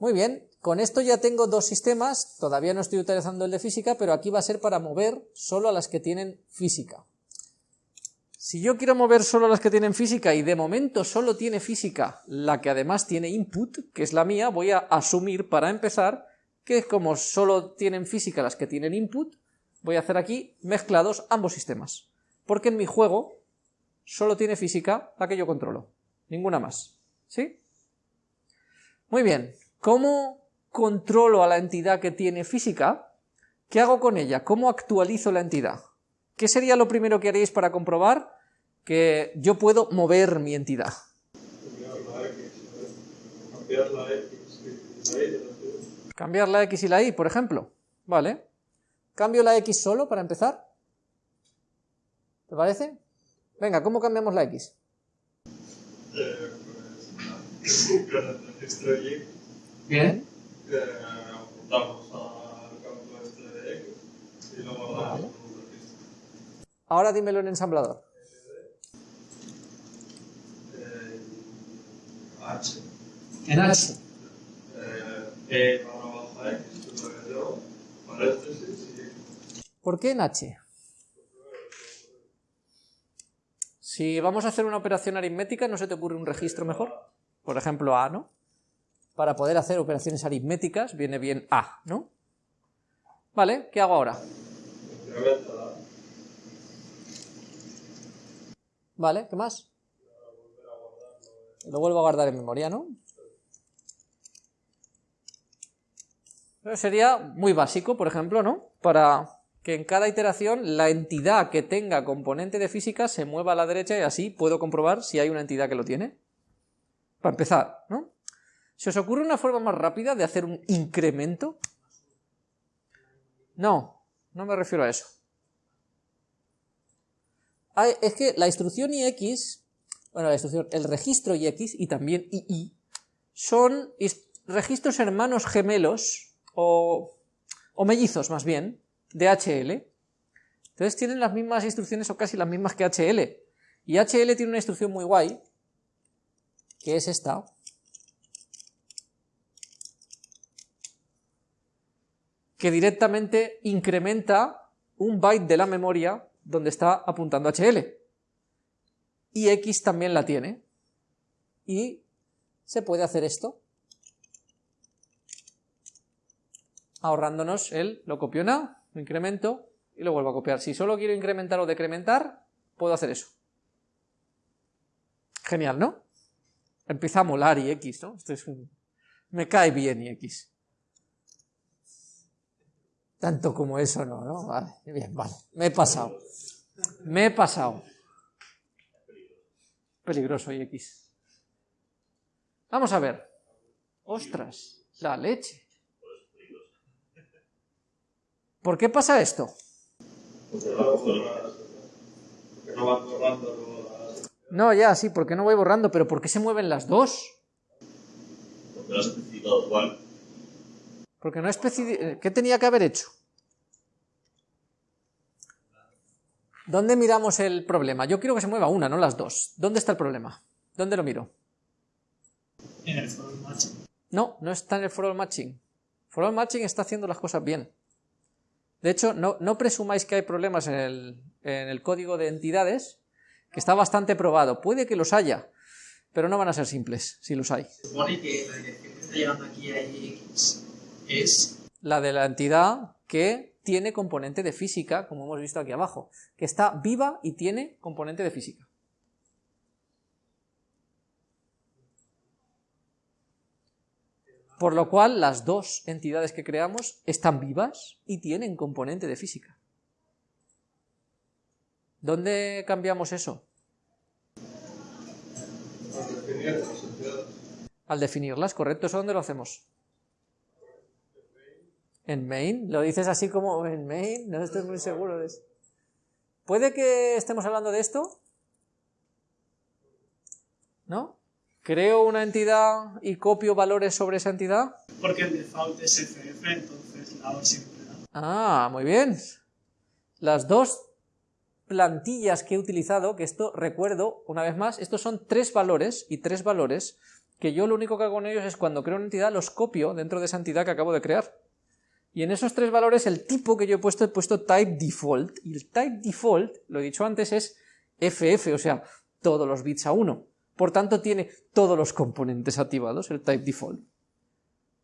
Muy bien, con esto ya tengo dos sistemas, todavía no estoy utilizando el de física, pero aquí va a ser para mover solo a las que tienen física. Si yo quiero mover solo las que tienen física y de momento solo tiene física la que además tiene input, que es la mía, voy a asumir para empezar que como solo tienen física las que tienen input, voy a hacer aquí mezclados ambos sistemas. Porque en mi juego solo tiene física la que yo controlo, ninguna más. ¿Sí? Muy bien, ¿cómo controlo a la entidad que tiene física? ¿Qué hago con ella? ¿Cómo actualizo la entidad? ¿Qué sería lo primero que haréis para comprobar que yo puedo mover mi entidad? Cambiar la X y la Y, por ejemplo. Vale. ¿Cambio la X solo para empezar? ¿Te parece? Venga, ¿cómo cambiamos la X? Bien. Eh, apuntamos al campo este de X y lo guardamos en un registro. Ahora dímelo en ensamblador. Eh, H. En H. Eh, E barra X, paréntesis y ¿Por qué en H? Si vamos a hacer una operación aritmética, ¿no se te ocurre un registro mejor? Por ejemplo, A, ¿no? Para poder hacer operaciones aritméticas viene bien A, ¿no? Vale, ¿qué hago ahora? Vale, ¿qué más? Lo vuelvo a guardar en memoria, ¿no? Sería muy básico, por ejemplo, ¿no? Para que en cada iteración la entidad que tenga componente de física se mueva a la derecha y así puedo comprobar si hay una entidad que lo tiene. Para empezar, ¿no? ¿Se os ocurre una forma más rápida de hacer un incremento? No, no me refiero a eso. Ah, es que la instrucción IX, bueno, la instrucción, el registro IX y también II son is- registros hermanos gemelos o, o mellizos más bien de HL. Entonces tienen las mismas instrucciones o casi las mismas que HL. Y HL tiene una instrucción muy guay, que es esta. Que directamente incrementa un byte de la memoria donde está apuntando HL. Y X también la tiene. Y se puede hacer esto. Ahorrándonos el, lo copio en A, lo incremento y lo vuelvo a copiar. Si solo quiero incrementar o decrementar, puedo hacer eso. Genial, ¿no? Empieza a molar y X, ¿no? Esto. Me cae bien y X. Tanto como eso no, ¿no? Vale, bien, vale. Me he pasado. Me he pasado. Peligroso y X. Vamos a ver. Ostras, la leche. ¿Por qué pasa esto? No, ya, sí, porque no voy borrando, pero ¿por qué se mueven las dos? porque lo has especificado igual. Porque no especi... ¿Qué tenía que haber hecho? ¿Dónde miramos el problema? Yo quiero que se mueva una, no las dos. ¿Dónde está el problema? ¿Dónde lo miro? En el foro match. No, no está en el for all matching. For all matching está haciendo las cosas bien. De hecho, no, no presumáis que hay problemas en el, en el código de entidades, que está bastante probado. Puede que los haya, pero no van a ser simples si los hay. Supone que la dirección que está llegando aquí a X es La de la entidad que tiene componente de física, como hemos visto aquí abajo, que está viva y tiene componente de física. Por lo cual, las dos entidades que creamos están vivas y tienen componente de física. ¿Dónde cambiamos eso? Al definirlas, ¿correcto? ¿Eso dónde lo hacemos? ¿En main? ¿Lo dices así como en main? No estoy muy seguro de eso. ¿Puede que estemos hablando de esto? ¿No? ¿Creo una entidad y copio valores sobre esa entidad? porque el default es FF, entonces la O siempre da. Ah, muy bien. Las dos plantillas que he utilizado, que esto recuerdo una vez más, estos son tres valores y tres valores que yo lo único que hago con ellos es cuando creo una entidad los copio dentro de esa entidad que acabo de crear. Y en esos tres valores el tipo que yo he puesto he puesto type default, y el type default, lo he dicho antes, es FF, o sea, todos los bits a 1. Por tanto, tiene todos los componentes activados, el type default.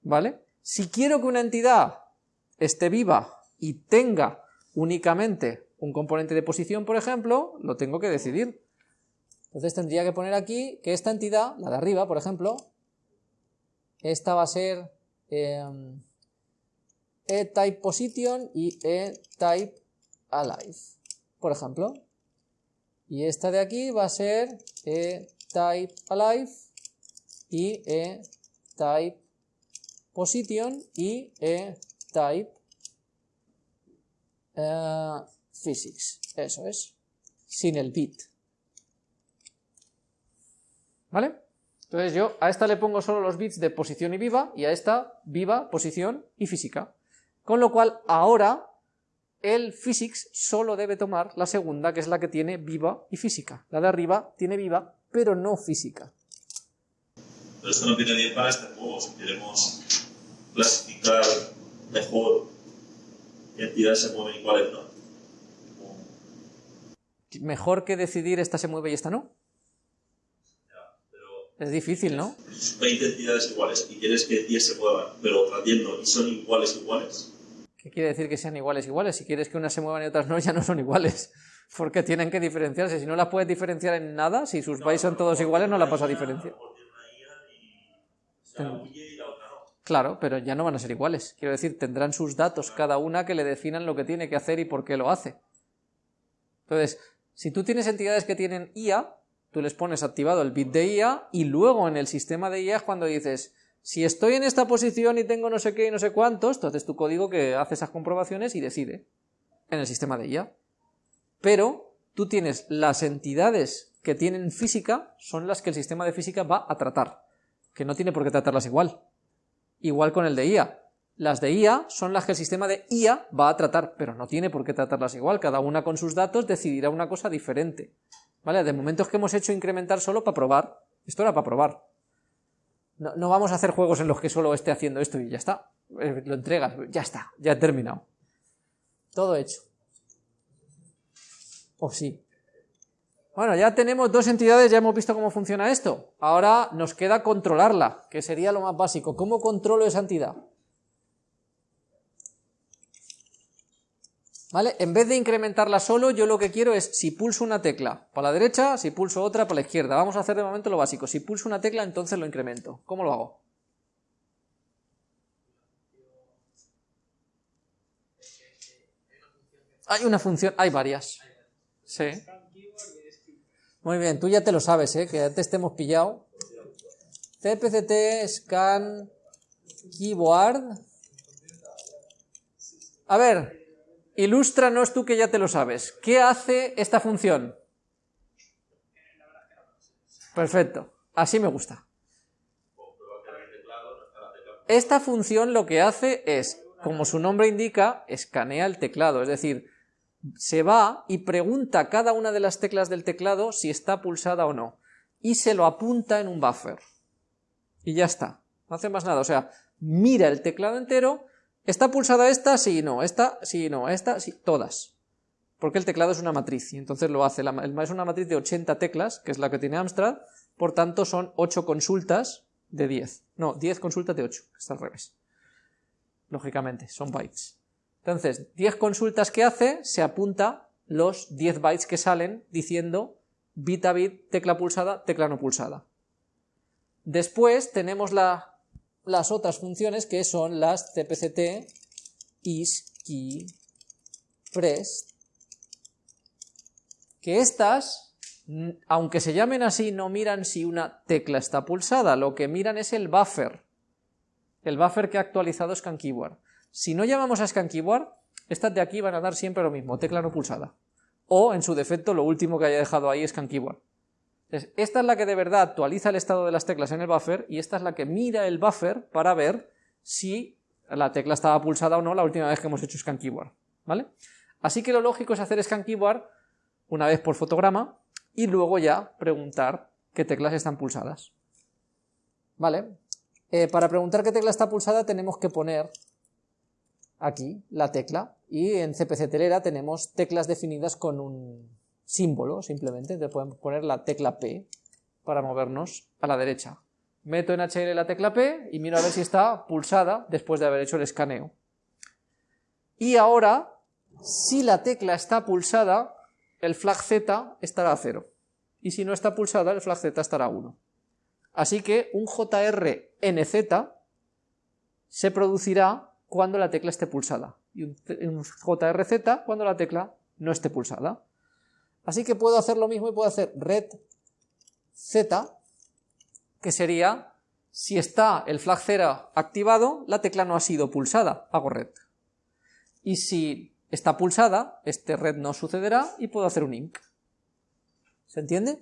¿Vale? Si quiero que una entidad esté viva y tenga únicamente un componente de posición, por ejemplo, lo tengo que decidir. Entonces tendría que poner aquí que esta entidad, la de arriba, por ejemplo, esta va a ser em, e-type position y e-type alive, por ejemplo. Y esta de aquí va a ser e-type alive y e-type position y e-type eh, physics. Eso es. Sin el bit. ¿Vale? Entonces yo a esta le pongo solo los bits de posición y viva, y a esta viva, posición y física. Con lo cual ahora el physics solo debe tomar la segunda, que es la que tiene viva y física. La de arriba tiene viva, pero no física. Pero esto no viene bien para este juego. Si queremos clasificar mejor qué entidades se mueven y cuáles no. Mejor que decidir esta se mueve y esta no. Es difícil, ¿no? 20 entidades iguales y quieres que 10 se muevan, pero otras 10 no, y son iguales iguales. ¿Qué quiere decir que sean iguales iguales? Si quieres que unas se muevan y otras no, ya no son iguales. Porque tienen que diferenciarse. Si no las puedes diferenciar en nada, si sus bytes son todos iguales, no las vas a diferenciar. Claro, pero ya no van a ser iguales. Quiero decir, tendrán sus datos cada una que le definan lo que tiene que hacer y por qué lo hace. Entonces, si tú tienes entidades que tienen IA, tú les pones activado el bit de IA y luego en el sistema de IA es cuando dices, si estoy en esta posición y tengo no sé qué y no sé cuántos, entonces tu código que hace esas comprobaciones y decide en el sistema de IA. Pero tú tienes las entidades que tienen física, son las que el sistema de física va a tratar, que no tiene por qué tratarlas igual. Igual con el de IA. Las de IA son las que el sistema de IA va a tratar, pero no tiene por qué tratarlas igual, cada una con sus datos decidirá una cosa diferente. ¿Vale? De momento es que hemos hecho incrementar solo para probar. Esto era para probar. No, vamos a hacer juegos en los que solo esté haciendo esto y ya está. Eh, lo entregas, ya está, ya he terminado. Todo hecho. O oh, sí. Bueno, ya tenemos dos entidades, ya hemos visto cómo funciona esto. Ahora nos queda controlarla, que sería lo más básico. ¿Cómo controlo esa entidad? ¿Vale? En vez de incrementarla solo, yo lo que quiero es, si pulso una tecla para la derecha, si pulso otra para la izquierda. Vamos a hacer de momento lo básico. Si pulso una tecla, entonces lo incremento. ¿Cómo lo hago? Hay una función, hay varias. Sí. Muy bien, tú ya te lo sabes, ¿eh? que antes te hemos pillado. CPCT, scan, keyboard. A ver, Ilústranos tú que ya te lo sabes. ¿Qué hace esta función? Perfecto, así me gusta. Esta función lo que hace es, como su nombre indica, escanea el teclado, es decir, se va y pregunta cada una de las teclas del teclado si está pulsada o no, y se lo apunta en un buffer. Y ya está, no hace más nada, o sea, mira el teclado entero ¿Está pulsada esta? Sí, no. Esta, sí, no. Esta, sí. Todas. Porque el teclado es una matriz y entonces lo hace. es una matriz de 80 teclas, que es la que tiene Amstrad, por tanto son 8 consultas de 10. No, 10 consultas de 8, está al revés. Lógicamente, son bytes. Entonces, 10 consultas que hace, se apunta los 10 bytes que salen diciendo bit a bit, tecla pulsada, tecla no pulsada. Después tenemos la las otras funciones que son las cpct is key press que estas aunque se llamen así no miran si una tecla está pulsada lo que miran es el buffer. El buffer que ha actualizado Scan Keyboard si no llamamos a Scan Keyboard estas de aquí van a dar siempre lo mismo tecla no pulsada. O en su defecto lo último que haya dejado ahí es Scan Keyboard esta es la que de verdad actualiza el estado de las teclas en el buffer y esta es la que mira el buffer para ver si la tecla estaba pulsada o no la última vez que hemos hecho scan keyboard, ¿vale? Así que lo lógico es hacer scan keyboard una vez por fotograma y luego ya preguntar qué teclas están pulsadas. ¿Vale? Eh, para preguntar qué tecla está pulsada tenemos que poner aquí la tecla y en CPC telera tenemos teclas definidas con un símbolo simplemente, entonces podemos poner la tecla P para movernos a la derecha. Meto en HL la tecla P y miro a ver si está pulsada después de haber hecho el escaneo. Y ahora, si la tecla está pulsada, el flag Z estará a 0. Y si no está pulsada, el flag Z estará a 1. Así que un JRNZ se producirá cuando la tecla esté pulsada y un, JRZ cuando la tecla no esté pulsada. Así que puedo hacer lo mismo y puedo hacer red Z, que sería, si está el flag 0 activado, la tecla no ha sido pulsada, hago red. Y si está pulsada, este red no sucederá y puedo hacer un inc. ¿Se entiende?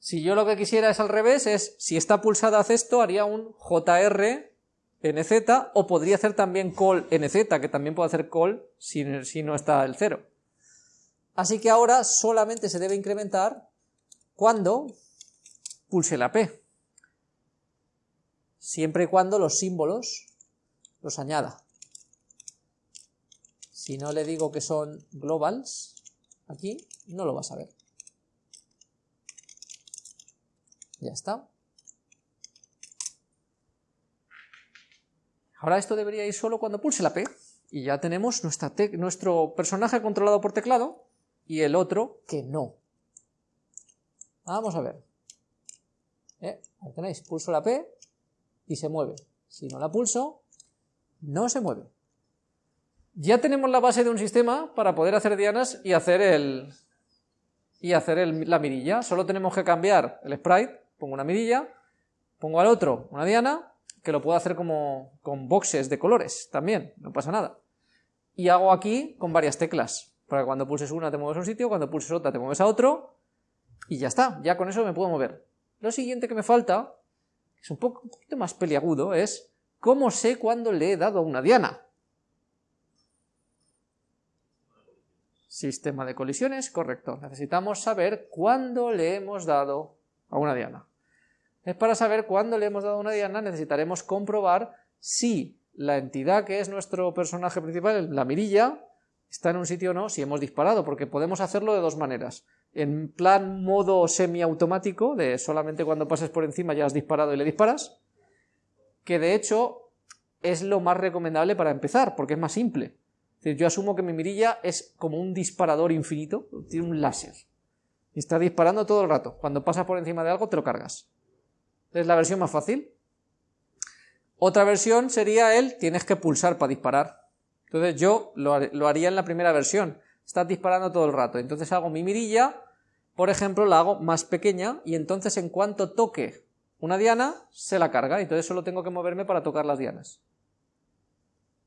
Si yo lo que quisiera es al revés, es si está pulsada hace esto, haría un JR nz, o podría hacer también call nz, que también puede hacer call si, si no está el 0. Así que ahora solamente se debe incrementar cuando pulse la P, siempre y cuando los símbolos los añada. Si no le digo que son globals, aquí no lo vas a ver. Ya está. Ahora esto debería ir solo cuando pulse la P, y ya tenemos nuestro personaje controlado por teclado, y el otro que no. Vamos a ver. ¿Eh? Ahí tenéis, pulso la P y se mueve. Si no la pulso, no se mueve. Ya tenemos la base de un sistema para poder hacer dianas y hacer el y hacer la mirilla. Solo tenemos que cambiar el sprite pongo una mirilla, pongo al otro una diana, que lo puedo hacer como con boxes de colores también, no pasa nada. Y hago aquí con varias teclas, para que cuando pulses una te mueves a un sitio, cuando pulses otra te mueves a otro, y ya está, ya con eso me puedo mover. Lo siguiente que me falta, es un, poco, un poquito más peliagudo, es cómo sé cuándo le he dado a una diana. Sistema de colisiones, correcto. Necesitamos saber cuándo le hemos dado a una diana. Es para saber cuándo le hemos dado a una diana necesitaremos comprobar si la entidad que es nuestro personaje principal, la mirilla, está en un sitio o no, si hemos disparado, porque podemos hacerlo de dos maneras. En plan modo semiautomático, de solamente cuando pases por encima ya has disparado y le disparas, que de hecho es lo más recomendable para empezar, porque es más simple. yo asumo que mi mirilla es como un disparador infinito, tiene un láser y está disparando todo el rato. Cuando pasas por encima de algo te lo cargas. Es la versión más fácil. Otra versión sería el tienes que pulsar para disparar. Entonces yo lo, haría en la primera versión. Estás disparando todo el rato. Entonces hago mi mirilla, por ejemplo, la hago más pequeña y entonces en cuanto toque una diana, se la carga. Entonces solo tengo que moverme para tocar las dianas.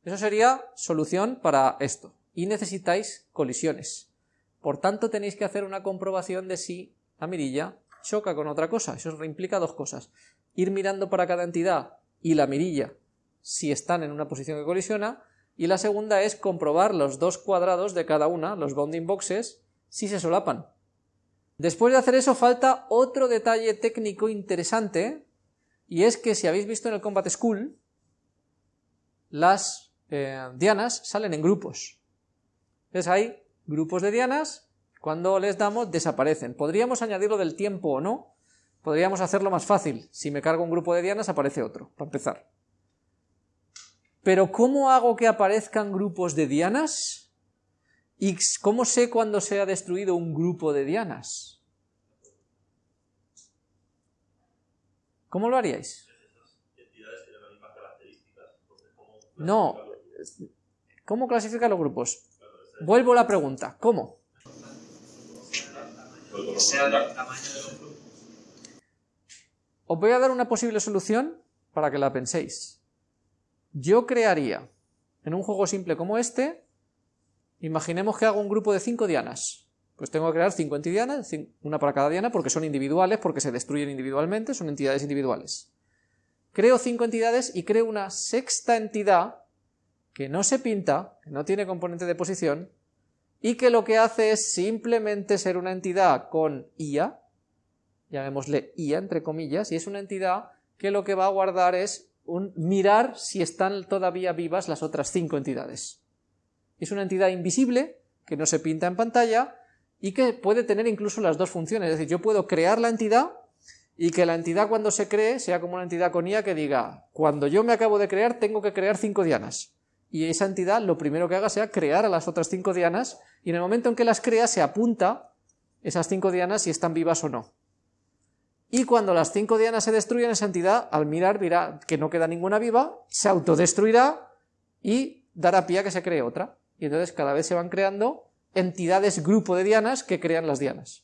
Eso sería solución para esto. Y necesitáis colisiones. Por tanto, tenéis que hacer una comprobación de si la mirilla choca con otra cosa. Eso implica dos cosas. Ir mirando para cada entidad y la mirilla si están en una posición que colisiona. Y la segunda es comprobar los dos cuadrados de cada una, los bounding boxes, si se solapan. Después de hacer eso falta otro detalle técnico interesante, y es que si habéis visto en el Combat School, las eh, dianas salen en grupos. Entonces hay grupos de dianas, cuando les damos desaparecen. Podríamos añadirlo del tiempo o no, podríamos hacerlo más fácil. Si me cargo un grupo de dianas aparece otro, para empezar. Pero ¿cómo hago que aparezcan grupos de dianas? ¿Y cómo sé cuándo se ha destruido un grupo de dianas? ¿Cómo lo haríais? No. ¿Cómo clasifican los grupos? Vuelvo a la pregunta, ¿cómo? Os voy a dar una posible solución para que la penséis. Yo crearía, en un juego simple como este, imaginemos que hago un grupo de 5 dianas. Pues tengo que crear 50 dianas, una para cada diana, porque son individuales, porque se destruyen individualmente, son entidades individuales. Creo 5 entidades y creo una sexta entidad que no se pinta, que no tiene componente de posición, y que lo que hace es simplemente ser una entidad con IA, llamémosle IA entre comillas, y es una entidad que lo que va a guardar es un mirar si están todavía vivas las otras cinco entidades. Es una entidad invisible que no se pinta en pantalla y que puede tener incluso las dos funciones, es decir, yo puedo crear la entidad y que la entidad cuando se cree sea como una entidad con IA que diga, cuando yo me acabo de crear tengo que crear cinco dianas. Y esa entidad lo primero que haga sea crear a las otras cinco dianas y en el momento en que las crea se apunta esas cinco dianas si están vivas o no. Y cuando las cinco dianas se destruyen, esa entidad al mirar verá que no queda ninguna viva, se autodestruirá y dará pie a que se cree otra. Y entonces cada vez se van creando entidades grupo de dianas que crean las dianas.